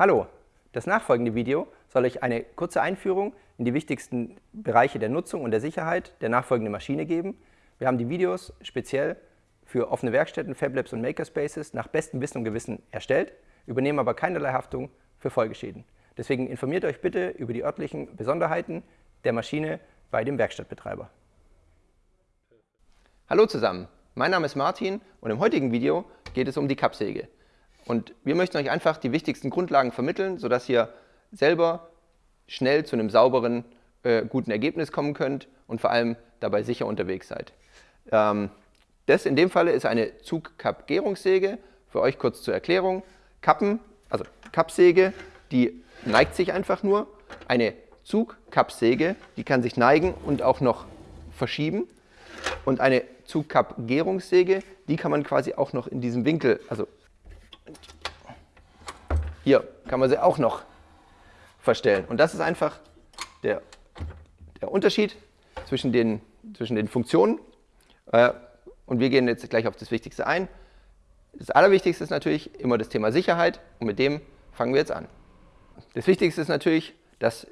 Hallo, das nachfolgende Video soll euch eine kurze Einführung in die wichtigsten Bereiche der Nutzung und der Sicherheit der nachfolgenden Maschine geben. Wir haben die Videos speziell für offene Werkstätten, Fablabs und Makerspaces nach bestem Wissen und Gewissen erstellt, übernehmen aber keinerlei Haftung für Folgeschäden. Deswegen informiert euch bitte über die örtlichen Besonderheiten der Maschine bei dem Werkstattbetreiber. Hallo zusammen, mein Name ist Martin und im heutigen Video geht es um die Kappsäge. Und wir möchten euch einfach die wichtigsten Grundlagen vermitteln, sodass ihr selber schnell zu einem sauberen, äh, guten Ergebnis kommen könnt und vor allem dabei sicher unterwegs seid. Ähm, das in dem Falle ist eine Zugkappgärungssäge. Für euch kurz zur Erklärung. Kappen, also Kappsäge, die neigt sich einfach nur. Eine Zugkappsäge, die kann sich neigen und auch noch verschieben. Und eine Zugkappgärungssäge, die kann man quasi auch noch in diesem Winkel, also hier kann man sie auch noch verstellen. Und das ist einfach der, der Unterschied zwischen den, zwischen den Funktionen. Äh, und wir gehen jetzt gleich auf das Wichtigste ein. Das Allerwichtigste ist natürlich immer das Thema Sicherheit und mit dem fangen wir jetzt an. Das Wichtigste ist natürlich, dass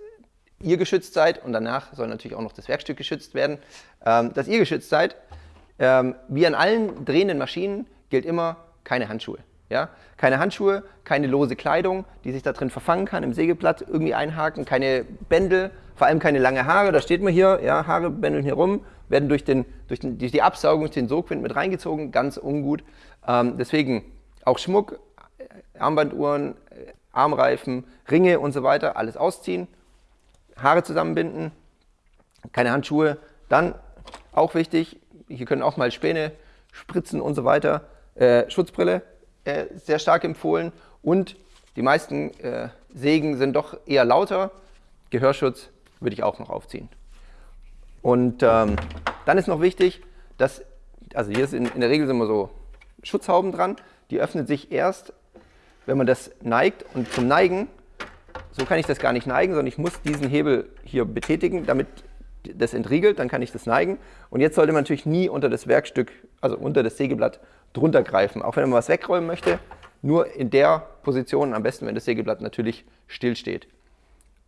ihr geschützt seid und danach soll natürlich auch noch das Werkstück geschützt werden, ähm, dass ihr geschützt seid. Ähm, wie an allen drehenden Maschinen gilt immer keine Handschuhe. Ja? Keine Handschuhe, keine lose Kleidung, die sich da drin verfangen kann, im Sägeblatt irgendwie einhaken, keine Bändel, vor allem keine lange Haare, da steht man hier, ja, Haare bändeln hier rum, werden durch, den, durch, den, durch die Absaugung, durch den Sogwind mit reingezogen, ganz ungut. Ähm, deswegen auch Schmuck, äh, Armbanduhren, äh, Armreifen, Ringe und so weiter, alles ausziehen, Haare zusammenbinden, keine Handschuhe. Dann auch wichtig, hier können auch mal Späne spritzen und so weiter, äh, Schutzbrille, äh, sehr stark empfohlen und die meisten äh, Sägen sind doch eher lauter. Gehörschutz würde ich auch noch aufziehen. Und ähm, dann ist noch wichtig, dass, also hier ist in, der Regel sind immer so Schutzhauben dran, die öffnen sich erst, wenn man das neigt und zum Neigen, so kann ich das gar nicht neigen, sondern ich muss diesen Hebel hier betätigen, damit das entriegelt, dann kann ich das neigen. Und jetzt sollte man natürlich nie unter das Werkstück, also unter das Sägeblatt drunter greifen. Auch wenn man was wegräumen möchte, nur in der Position, am besten, wenn das Sägeblatt natürlich still steht.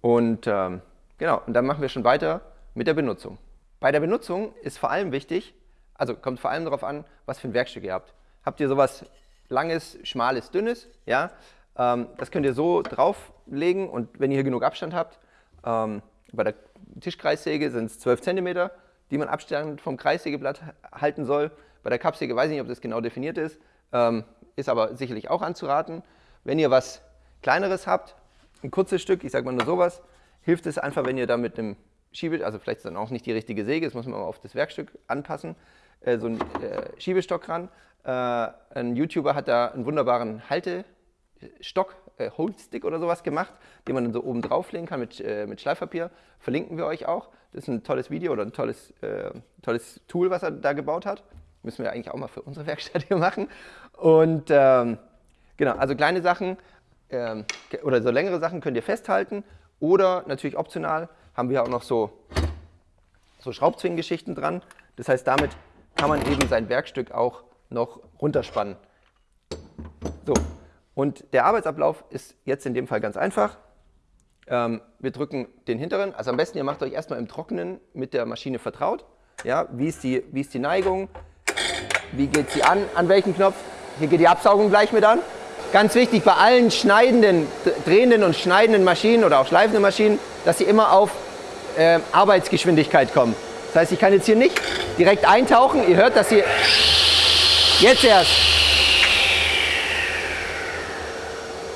Und ähm, genau, und dann machen wir schon weiter mit der Benutzung. Bei der Benutzung ist vor allem wichtig, also kommt vor allem darauf an, was für ein Werkstück ihr habt. Habt ihr sowas langes, schmales, dünnes, ja, ähm, das könnt ihr so drauflegen und wenn ihr hier genug Abstand habt, ähm, bei der Tischkreissäge sind es 12 cm, die man Abstand vom Kreissägeblatt halten soll. Bei der Kappsäge weiß ich nicht, ob das genau definiert ist, ähm, ist aber sicherlich auch anzuraten. Wenn ihr was Kleineres habt, ein kurzes Stück, ich sage mal nur sowas, hilft es einfach, wenn ihr da mit einem Schiebe, also vielleicht ist dann auch nicht die richtige Säge, das muss man auf das Werkstück anpassen, äh, so einen äh, Schiebestock ran. Äh, ein YouTuber hat da einen wunderbaren Haltestock, äh, Holdstick oder sowas gemacht, den man dann so oben drauflegen kann mit, äh, mit Schleifpapier. Verlinken wir euch auch. Das ist ein tolles Video oder ein tolles, äh, tolles Tool, was er da gebaut hat. Müssen wir eigentlich auch mal für unsere Werkstatt hier machen. Und ähm, genau, also kleine Sachen ähm, oder so längere Sachen könnt ihr festhalten. Oder natürlich optional haben wir auch noch so, so Schraubzwingengeschichten dran. Das heißt, damit kann man eben sein Werkstück auch noch runterspannen. So, und der Arbeitsablauf ist jetzt in dem Fall ganz einfach. Ähm, wir drücken den hinteren, also am besten ihr macht euch erstmal im Trockenen mit der Maschine vertraut. Ja, wie, ist die, wie ist die Neigung, wie geht sie an? An welchem Knopf? Hier geht die Absaugung gleich mit an. Ganz wichtig bei allen schneidenden, drehenden und schneidenden Maschinen oder auch schleifenden Maschinen, dass sie immer auf äh, Arbeitsgeschwindigkeit kommen. Das heißt, ich kann jetzt hier nicht direkt eintauchen. Ihr hört, dass sie jetzt erst.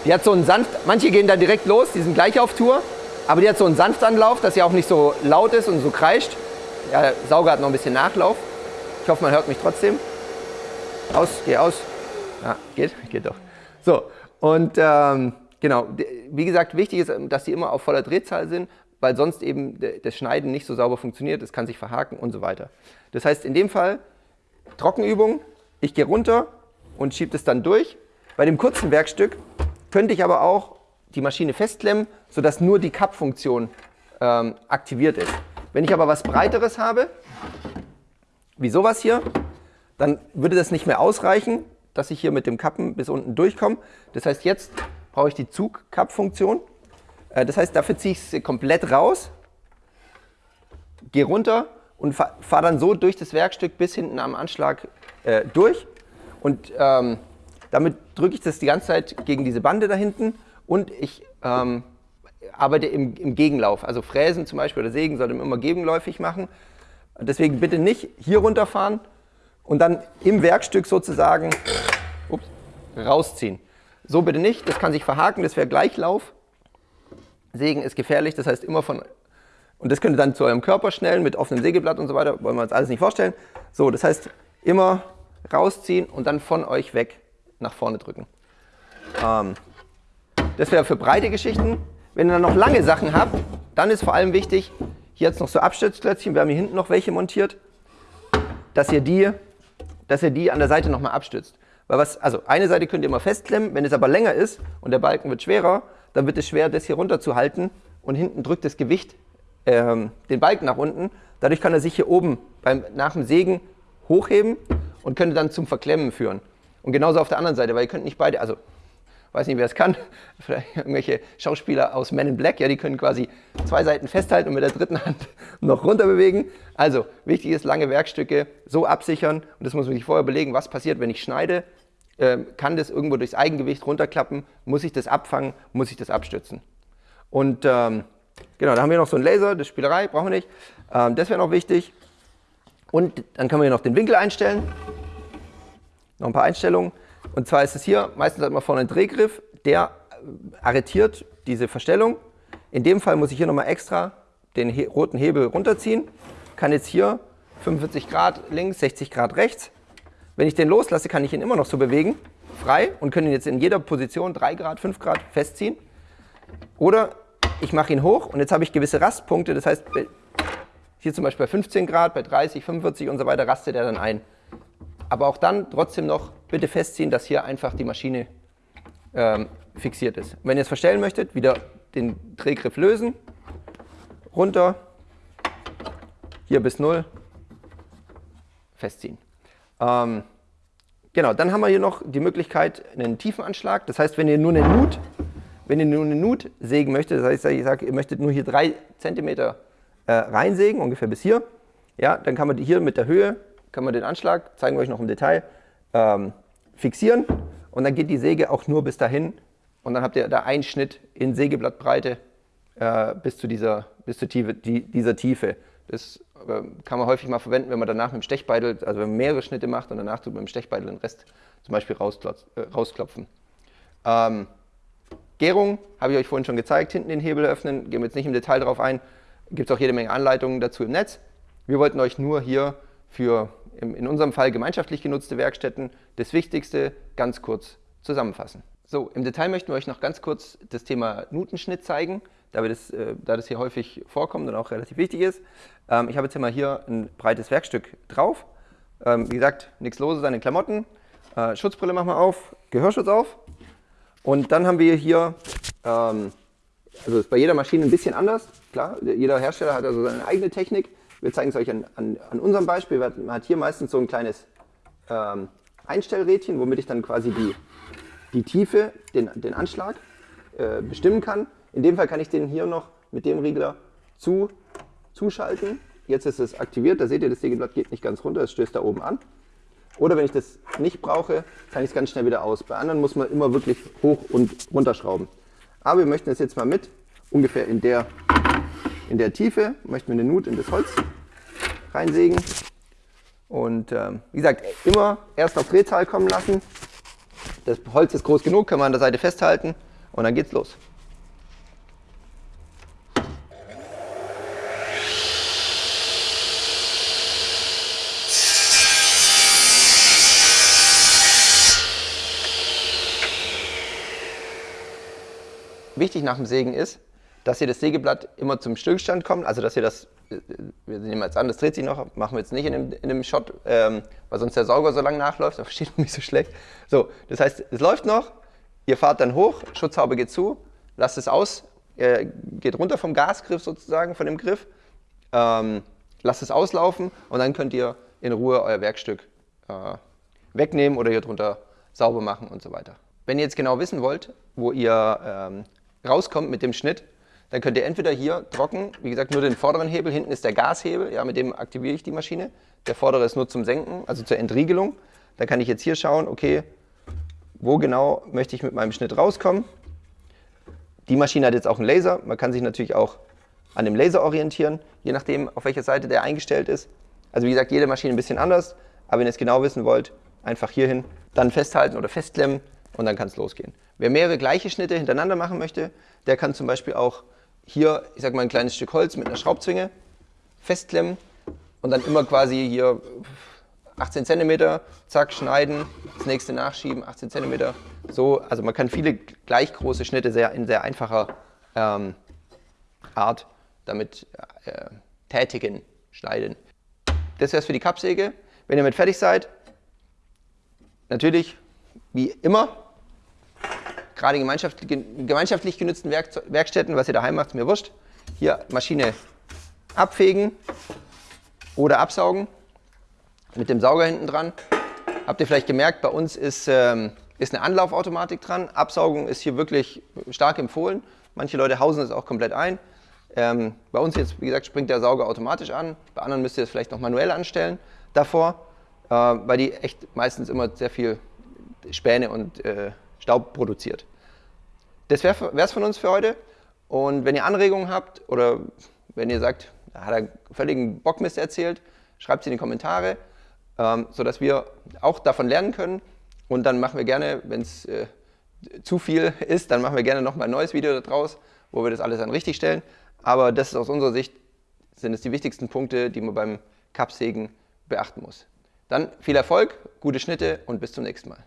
Die hat so einen sanft, manche gehen dann direkt los, die sind gleich auf Tour, aber die hat so einen Sanftanlauf, dass sie auch nicht so laut ist und so kreischt. Ja, der Sauger hat noch ein bisschen Nachlauf. Ich hoffe, man hört mich trotzdem. Aus, geh aus. Ja, geht, geht doch. So, und ähm, genau, wie gesagt, wichtig ist, dass die immer auf voller Drehzahl sind, weil sonst eben das Schneiden nicht so sauber funktioniert, es kann sich verhaken und so weiter. Das heißt, in dem Fall Trockenübung, ich gehe runter und schiebe das dann durch. Bei dem kurzen Werkstück könnte ich aber auch die Maschine festklemmen, sodass nur die Cup-Funktion ähm, aktiviert ist. Wenn ich aber was Breiteres habe, wie sowas hier, dann würde das nicht mehr ausreichen, dass ich hier mit dem Kappen bis unten durchkomme. Das heißt, jetzt brauche ich die Zugkap-Funktion. Äh, das heißt, dafür ziehe ich es komplett raus, gehe runter und fahre fahr dann so durch das Werkstück bis hinten am Anschlag äh, durch. Und ähm, damit drücke ich das die ganze Zeit gegen diese Bande da hinten und ich ähm, arbeite im, im, Gegenlauf. Also Fräsen zum Beispiel oder Sägen sollte man immer gegenläufig machen. Deswegen bitte nicht hier runterfahren und dann im Werkstück sozusagen ups, rausziehen. So bitte nicht, das kann sich verhaken, das wäre Gleichlauf. Sägen ist gefährlich, das heißt immer von, und das könnt ihr dann zu eurem Körper schnellen mit offenem Sägeblatt und so weiter, wollen wir uns alles nicht vorstellen. So, das heißt immer rausziehen und dann von euch weg nach vorne drücken. Ähm, das wäre für breite Geschichten. Wenn ihr dann noch lange Sachen habt, dann ist vor allem wichtig, hier jetzt noch so Abstützklötzchen, wir haben hier hinten noch welche montiert, dass ihr die, dass ihr die an der Seite nochmal abstützt. Weil was, also eine Seite könnt ihr immer festklemmen, wenn es aber länger ist und der Balken wird schwerer, dann wird es schwer, das hier runter zu halten und hinten drückt das Gewicht ähm, den Balken nach unten. Dadurch kann er sich hier oben beim, nach dem Sägen hochheben und könnte dann zum Verklemmen führen. Und genauso auf der anderen Seite, weil ihr könnt nicht beide, also weiß nicht, wer es kann, vielleicht irgendwelche Schauspieler aus Men in Black, ja, die können quasi zwei Seiten festhalten und mit der dritten Hand noch runter bewegen. Also wichtig ist, lange Werkstücke so absichern und das muss man sich vorher überlegen, was passiert, wenn ich schneide, ähm, kann das irgendwo durchs Eigengewicht runterklappen, muss ich das abfangen, muss ich das abstützen. Und ähm, genau, da haben wir noch so einen Laser, das Spielerei brauchen wir nicht. Ähm, das wäre noch wichtig. Und dann können wir hier noch den Winkel einstellen. Noch ein paar Einstellungen. Und zwar ist es hier, meistens hat man vorne einen Drehgriff, der arretiert diese Verstellung. In dem Fall muss ich hier nochmal extra den he roten Hebel runterziehen. Kann jetzt hier 45 Grad links, 60 Grad rechts. Wenn ich den loslasse, kann ich ihn immer noch so bewegen, frei, und kann ihn jetzt in jeder Position 3 Grad, 5 Grad festziehen. Oder ich mache ihn hoch und jetzt habe ich gewisse Rastpunkte, das heißt, hier zum Beispiel bei 15 Grad, bei 30, 45 und so weiter rastet er dann ein. Aber auch dann trotzdem noch bitte festziehen, dass hier einfach die Maschine ähm, fixiert ist. wenn ihr es verstellen möchtet, wieder den Drehgriff lösen, runter, hier bis 0, festziehen. Ähm, genau, dann haben wir hier noch die Möglichkeit, einen Tiefenanschlag. Das heißt, wenn ihr nur eine Nut, wenn ihr nur eine Nut sägen möchtet, das heißt, ich sage, ihr möchtet nur hier 3 cm äh, reinsägen, ungefähr bis hier, ja, dann kann man hier mit der Höhe, kann man den Anschlag, zeigen wir euch noch im Detail, ähm, fixieren und dann geht die Säge auch nur bis dahin und dann habt ihr da einen Schnitt in Sägeblattbreite äh, bis zu dieser, bis zur Tiefe, die, dieser Tiefe. Das äh, kann man häufig mal verwenden, wenn man danach mit dem Stechbeitel, also wenn man mehrere Schnitte macht und danach tut man mit dem Stechbeitel den Rest zum Beispiel äh, rausklopfen. Ähm, Gärung habe ich euch vorhin schon gezeigt, hinten den Hebel öffnen, gehen wir jetzt nicht im Detail darauf ein, gibt es auch jede Menge Anleitungen dazu im Netz. Wir wollten euch nur hier für in unserem Fall gemeinschaftlich genutzte Werkstätten das Wichtigste ganz kurz zusammenfassen. So, im Detail möchten wir euch noch ganz kurz das Thema Nutenschnitt zeigen da, wir das, äh, da das hier häufig vorkommt und auch relativ wichtig ist. Ähm, ich habe jetzt hier mal hier ein breites Werkstück drauf. Ähm, wie gesagt, nichts Loses an den Klamotten. Äh, Schutzbrille machen wir auf, Gehörschutz auf. Und dann haben wir hier, ähm, also ist bei jeder Maschine ein bisschen anders. Klar, jeder Hersteller hat also seine eigene Technik. Wir zeigen es euch an, an, an unserem Beispiel. Man hat hier meistens so ein kleines ähm, Einstellrädchen, womit ich dann quasi die, die Tiefe, den, den Anschlag äh, bestimmen kann. In dem Fall kann ich den hier noch mit dem Regler zu, zuschalten. Jetzt ist es aktiviert, da seht ihr, das Sägeblatt geht nicht ganz runter, es stößt da oben an. Oder wenn ich das nicht brauche, kann ich es ganz schnell wieder aus. Bei anderen muss man immer wirklich hoch und runterschrauben. Aber wir möchten es jetzt mal mit, ungefähr in der, in der Tiefe, möchten wir eine Nut in das Holz reinsägen. Und ähm, wie gesagt, immer erst auf Drehzahl kommen lassen. Das Holz ist groß genug, kann man an der Seite festhalten und dann geht's los. wichtig nach dem Sägen ist, dass ihr das Sägeblatt immer zum Stillstand kommt, also dass ihr das, äh, wir nehmen jetzt an, das dreht sich noch, machen wir jetzt nicht in dem, in dem Shot, ähm, weil sonst der Sauger so lange nachläuft, da versteht man mich so schlecht. So, das heißt, es läuft noch, ihr fahrt dann hoch, Schutzhaube geht zu, lasst es aus, äh, geht runter vom Gasgriff sozusagen, von dem Griff, ähm, lasst es auslaufen und dann könnt ihr in Ruhe euer Werkstück äh, wegnehmen oder hier drunter sauber machen und so weiter. Wenn ihr jetzt genau wissen wollt, wo ihr ähm, rauskommt mit dem Schnitt, dann könnt ihr entweder hier trocken, wie gesagt, nur den vorderen Hebel, hinten ist der Gashebel, ja, mit dem aktiviere ich die Maschine. Der vordere ist nur zum Senken, also zur Entriegelung. Dann kann ich jetzt hier schauen, okay, wo genau möchte ich mit meinem Schnitt rauskommen. Die Maschine hat jetzt auch einen Laser, man kann sich natürlich auch an dem Laser orientieren, je nachdem, auf welcher Seite der eingestellt ist. Also wie gesagt, jede Maschine ein bisschen anders, aber wenn ihr es genau wissen wollt, einfach hierhin, dann festhalten oder festklemmen und dann kann es losgehen. Wer mehrere gleiche Schnitte hintereinander machen möchte, der kann zum Beispiel auch hier, ich sag mal, ein kleines Stück Holz mit einer Schraubzwinge festklemmen und dann immer quasi hier 18 cm, zack, schneiden, das nächste nachschieben, 18 cm. So, also man kann viele gleich große Schnitte sehr, in sehr einfacher ähm, Art damit äh, tätigen, schneiden. Das wäre es für die Kappsäge. Wenn ihr mit fertig seid, natürlich, wie immer, gerade gemeinschaftlich, gemeinschaftlich genutzten Werk, Werkstätten, was ihr daheim macht, ist mir wurscht. Hier Maschine abfegen oder absaugen mit dem Sauger hinten dran. Habt ihr vielleicht gemerkt, bei uns ist, ähm, ist eine Anlaufautomatik dran. Absaugung ist hier wirklich stark empfohlen. Manche Leute hausen es auch komplett ein. Ähm, bei uns jetzt, wie gesagt, springt der Sauger automatisch an. Bei anderen müsst ihr es vielleicht noch manuell anstellen davor, äh, weil die echt meistens immer sehr viel Späne und äh, Staub produziert. Das wäre es von uns für heute. Und wenn ihr Anregungen habt oder wenn ihr sagt, da hat er völligen Bockmist erzählt, schreibt sie in die Kommentare, ähm, sodass wir auch davon lernen können. Und dann machen wir gerne, wenn es äh, zu viel ist, dann machen wir gerne nochmal ein neues Video daraus, wo wir das alles dann richtig stellen. Aber das ist aus unserer Sicht, sind es die wichtigsten Punkte, die man beim Kappsägen beachten muss. Dann viel Erfolg, gute Schnitte und bis zum nächsten Mal.